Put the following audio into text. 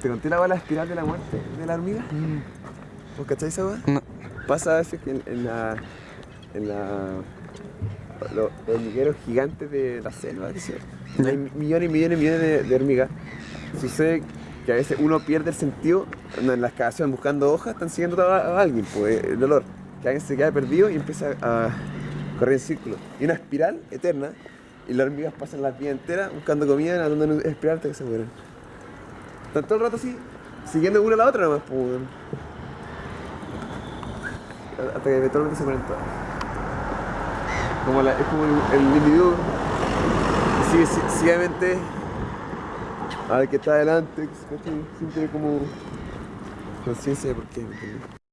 ¿Te conté la bala espiral de la muerte de la hormiga? ¿Vos cacháis esa weá? No. Pasa a veces que en, en la. en la. los hormigueros gigantes de la selva. Hay millones y millones y millones de, de hormigas. Sucede que a veces uno pierde el sentido en la excavación buscando hojas, están siguiendo a, alguien, pues el dolor. Que alguien se queda perdido y empieza a correr en círculo. Y una espiral eterna, y las hormigas pasan la vida entera buscando comida, nadando en espiral hasta que se mueren. Están todo el rato así, siguiendo una a la otra nomás, pues. Hasta que eventualmente se mueren todas. Como la- es como el, el individuo sigue ci- ciegamente al que está adelante, sin tener como conciencia de por qué.